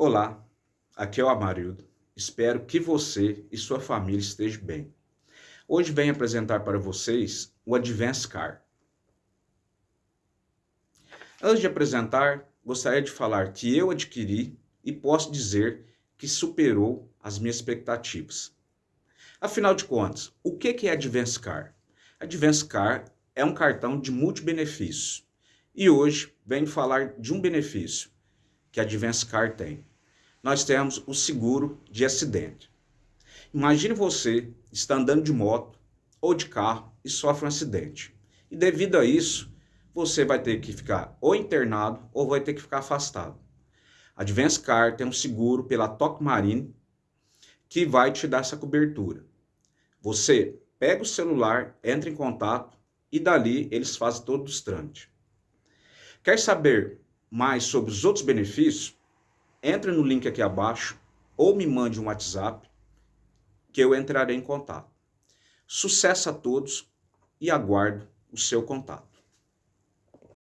Olá, aqui é o Amarildo. Espero que você e sua família estejam bem. Hoje venho apresentar para vocês o Advance Car. Antes de apresentar, gostaria de falar que eu adquiri e posso dizer que superou as minhas expectativas. Afinal de contas, o que é Advance Car? Advance Car é um cartão de multibenefícios. E hoje venho falar de um benefício que a Advance Car tem. Nós temos o seguro de acidente. Imagine você está andando de moto ou de carro e sofre um acidente. E devido a isso, você vai ter que ficar ou internado ou vai ter que ficar afastado. A Advance Car tem um seguro pela Toc Marine que vai te dar essa cobertura. Você pega o celular, entra em contato e dali eles fazem todos os trâmites. Quer saber mais sobre os outros benefícios? Entre no link aqui abaixo ou me mande um WhatsApp que eu entrarei em contato. Sucesso a todos e aguardo o seu contato.